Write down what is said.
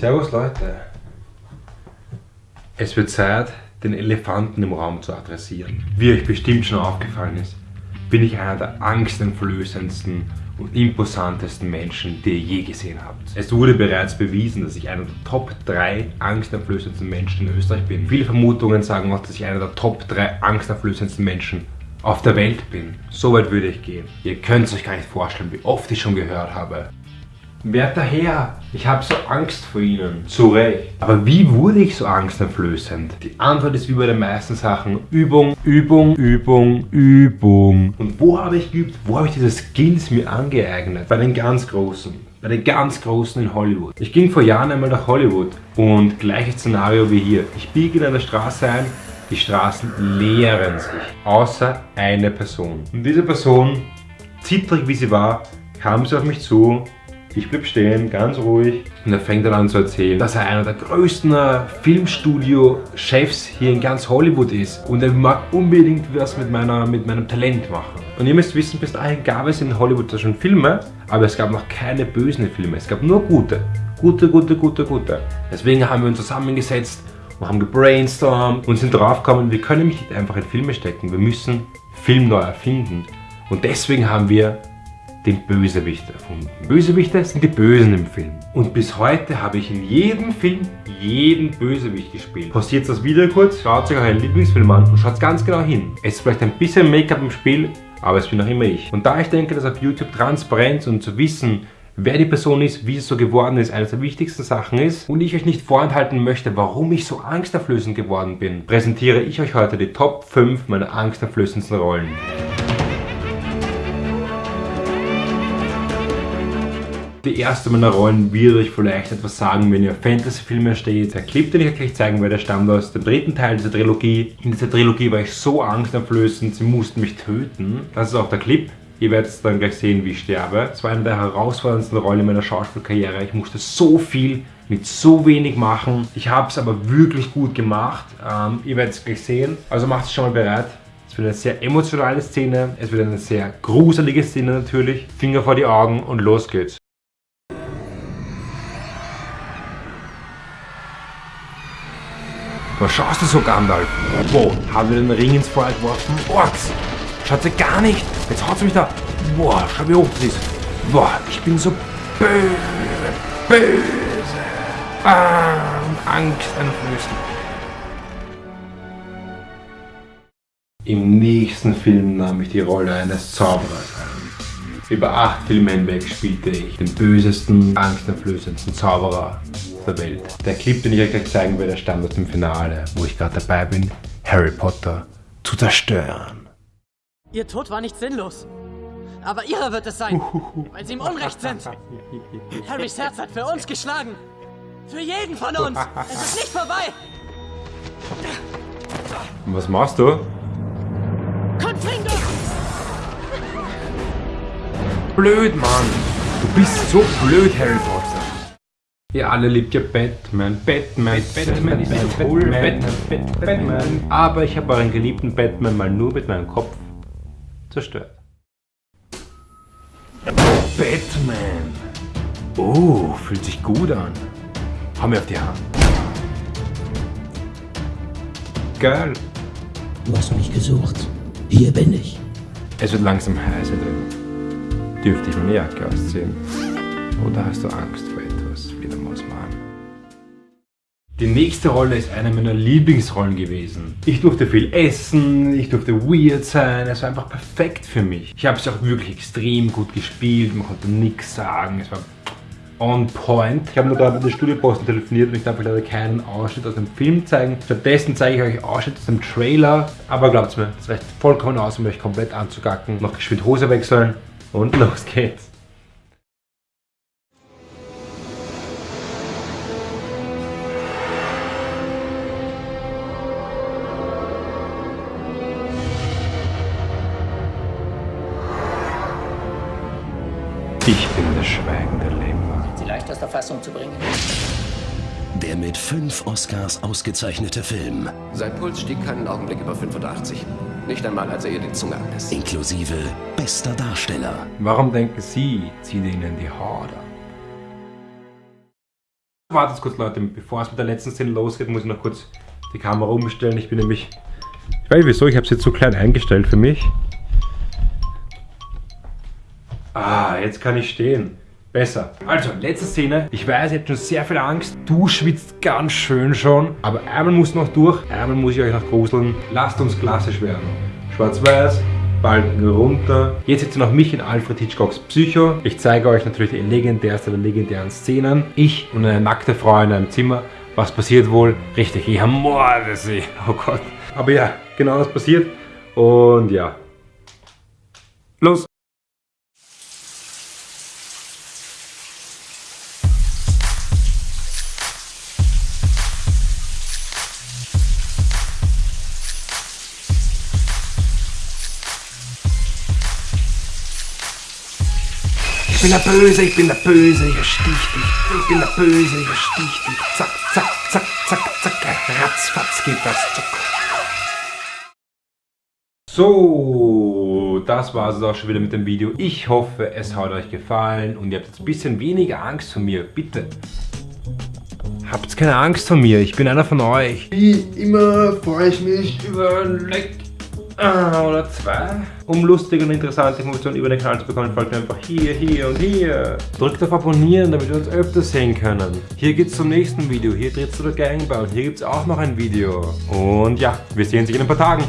Servus Leute. Es wird Zeit, den Elefanten im Raum zu adressieren. Wie euch bestimmt schon aufgefallen ist, bin ich einer der angsteinflößendsten und imposantesten Menschen, die ihr je gesehen habt. Es wurde bereits bewiesen, dass ich einer der Top 3 angsteinflößendsten Menschen in Österreich bin. Viele Vermutungen sagen auch, dass ich einer der Top 3 angsteinflößendsten Menschen auf der Welt bin. So weit würde ich gehen. Ihr könnt es euch gar nicht vorstellen, wie oft ich schon gehört habe. Werter Herr, ich habe so Angst vor Ihnen. Zu Recht. Aber wie wurde ich so angsteinflößend? Die Antwort ist wie bei den meisten Sachen Übung, Übung, Übung, Übung. Und wo habe ich geübt? Wo habe ich diese Skills mir angeeignet? Bei den ganz Großen. Bei den ganz Großen in Hollywood. Ich ging vor Jahren einmal nach Hollywood und gleiches Szenario wie hier. Ich biege in einer Straße ein, die Straßen leeren sich, außer eine Person. Und diese Person, zittrig wie sie war, kam sie auf mich zu ich blieb stehen, ganz ruhig. Und er fängt an zu erzählen, dass er einer der größten äh, Filmstudio-Chefs hier in ganz Hollywood ist. Und er mag unbedingt was mit, meiner, mit meinem Talent machen. Und ihr müsst wissen, bis dahin gab es in Hollywood schon Filme, aber es gab noch keine bösen Filme. Es gab nur gute. Gute, gute, gute, gute. Deswegen haben wir uns zusammengesetzt und haben gebrainstormt und sind draufgekommen, wir können nicht einfach in Filme stecken. Wir müssen Film neu erfinden. Und deswegen haben wir den Bösewicht erfunden. Bösewichte sind die Bösen im Film. Und bis heute habe ich in jedem Film jeden Bösewicht gespielt. Pausiert das Video kurz, schaut euch euren Lieblingsfilm an und schaut ganz genau hin. Es ist vielleicht ein bisschen Make-up im Spiel, aber es bin noch immer ich. Und da ich denke, dass auf YouTube Transparenz und zu wissen, wer die Person ist, wie es so geworden ist, eines der wichtigsten Sachen ist und ich euch nicht vorenthalten möchte, warum ich so angsterflößend geworden bin, präsentiere ich euch heute die Top 5 meiner angsterflößendsten Rollen. Die erste meiner Rollen wird euch vielleicht etwas sagen, wenn ihr Fantasy-Filme steht. Der Clip, den ich euch gleich zeigen werde, stammt aus dem dritten Teil dieser Trilogie. In dieser Trilogie war ich so angsteinflößend, sie mussten mich töten. Das ist auch der Clip. Ihr werdet dann gleich sehen, wie ich sterbe. Es war eine der herausforderndsten Rollen meiner Schauspielkarriere. Ich musste so viel mit so wenig machen. Ich habe es aber wirklich gut gemacht. Ähm, ihr werdet es gleich sehen. Also macht es schon mal bereit. Es wird eine sehr emotionale Szene. Es wird eine sehr gruselige Szene natürlich. Finger vor die Augen und los geht's. Was schaust du so, Gandalf? Wo? Haben wir den Ring ins Feuer geworfen? Orks! Schaut sie gar nicht! Jetzt haut sie mich da! Boah, schau wie hoch das ist! Boah, ich bin so böse! Böse! Ah, Angst einflößen. Im nächsten Film nahm ich die Rolle eines Zauberers an. Über acht Filme hinweg spielte ich den bösesten, angsteinflößendsten Zauberer der Welt. Der Clip, den ich euch gleich zeigen werde, stammt aus dem Finale, wo ich gerade dabei bin, Harry Potter zu zerstören. Ihr Tod war nicht sinnlos. Aber ihrer wird es sein, weil sie im Unrecht sind. Harrys Herz hat für uns geschlagen. Für jeden von uns. Es ist nicht vorbei. Und was machst du? Confringo! Blöd, Mann. Du bist so blöd, Harry Potter. Ihr alle liebt ja Batman, Batman, Batman ist so cool, Batman, Batman, Batman. Aber ich habe euren geliebten Batman mal nur mit meinem Kopf zerstört. Batman! Oh, fühlt sich gut an. Hau mir auf die Hand. Geil. Du hast mich gesucht. Hier bin ich. Es wird langsam heiß drin. Dürfte ich meine Jacke ausziehen? Oder hast du Angst vor etwas? Die nächste Rolle ist eine meiner Lieblingsrollen gewesen. Ich durfte viel essen, ich durfte weird sein, es war einfach perfekt für mich. Ich habe es auch wirklich extrem gut gespielt, man konnte nichts sagen, es war on point. Ich habe nur gerade mit der Studioposten telefoniert und ich darf euch leider keinen Ausschnitt aus dem Film zeigen. Stattdessen zeige ich euch Ausschnitt aus dem Trailer. Aber glaubt mir, das reicht vollkommen aus, um euch komplett anzugacken. Noch geschwind Hose wechseln und los geht's. Ich bin das schweigende Lämmer. Sie leicht aus der Fassung zu bringen. Der mit fünf Oscars ausgezeichnete Film. Sein Puls stieg keinen Augenblick über 85. Nicht einmal, als er ihr die Zunge abliss. Inklusive bester Darsteller. Warum denken Sie, zieht Ihnen die Haare? Wartet kurz Leute, bevor es mit der letzten Szene losgeht, muss ich noch kurz die Kamera umstellen. Ich bin nämlich, ich weiß nicht wieso, ich habe es jetzt so klein eingestellt für mich. Ah, jetzt kann ich stehen. Besser. Also, letzte Szene. Ich weiß, ihr habt schon sehr viel Angst. Du schwitzt ganz schön schon. Aber einmal muss noch durch. Einmal muss ich euch noch gruseln. Lasst uns klassisch werden. Schwarz-Weiß, Balken runter. Jetzt seht ihr noch mich in Alfred Hitchcocks Psycho. Ich zeige euch natürlich die legendärste der legendären Szenen. Ich und eine nackte Frau in einem Zimmer. Was passiert wohl? Richtig, ich ermorde sie. Oh Gott. Aber ja, genau das passiert. Und ja. Los! Ich bin der Böse, ich bin der Böse, ich erstich dich. Ich bin der Böse, ich erstich dich. Zack, zack, zack, zack, zack. Ratzfatz geht das. Zack. So, das war es auch schon wieder mit dem Video. Ich hoffe, es hat euch gefallen und ihr habt jetzt ein bisschen weniger Angst vor mir. Bitte. Habt keine Angst vor mir, ich bin einer von euch. Wie immer freue ich mich über ein Like oder zwei. Um lustige und interessante Informationen über den Kanal zu bekommen, folgt mir einfach hier, hier und hier. Drückt auf Abonnieren, damit wir uns öfter sehen können. Hier geht's zum nächsten Video. Hier dreht's zu der Gangbau. Und hier gibt's auch noch ein Video. Und ja, wir sehen uns in ein paar Tagen.